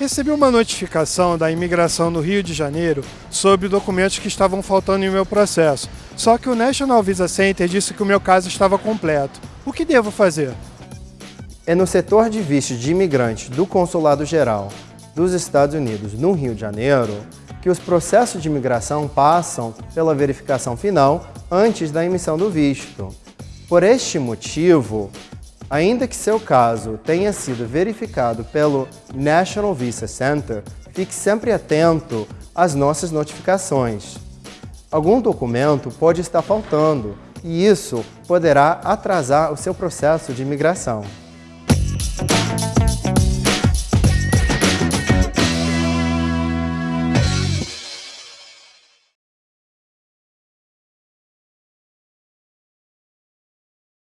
recebi uma notificação da imigração no Rio de Janeiro sobre documentos que estavam faltando em meu processo. Só que o National Visa Center disse que o meu caso estava completo. O que devo fazer? É no setor de vistos de imigrantes do Consulado Geral dos Estados Unidos no Rio de Janeiro que os processos de imigração passam pela verificação final antes da emissão do visto. Por este motivo, ainda que seu caso tenha sido verificado pelo National Visa Center, fique sempre atento às nossas notificações. Algum documento pode estar faltando e isso poderá atrasar o seu processo de imigração.